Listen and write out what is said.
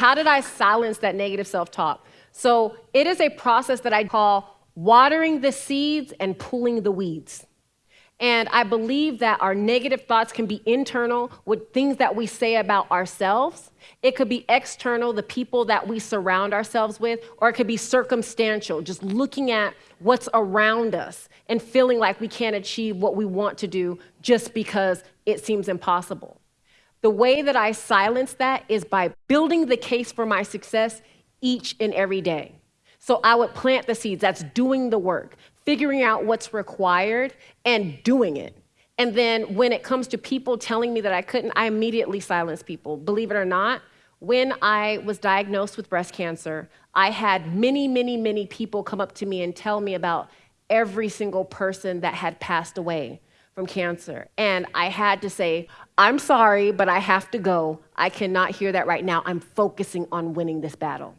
how did I silence that negative self talk? So it is a process that I call watering the seeds and pulling the weeds. And I believe that our negative thoughts can be internal with things that we say about ourselves. It could be external, the people that we surround ourselves with, or it could be circumstantial, just looking at what's around us and feeling like we can't achieve what we want to do just because it seems impossible. The way that I silence that is by building the case for my success each and every day. So I would plant the seeds, that's doing the work, figuring out what's required and doing it. And then when it comes to people telling me that I couldn't, I immediately silence people. Believe it or not, when I was diagnosed with breast cancer, I had many, many, many people come up to me and tell me about every single person that had passed away from cancer. And I had to say, I'm sorry, but I have to go. I cannot hear that right now. I'm focusing on winning this battle.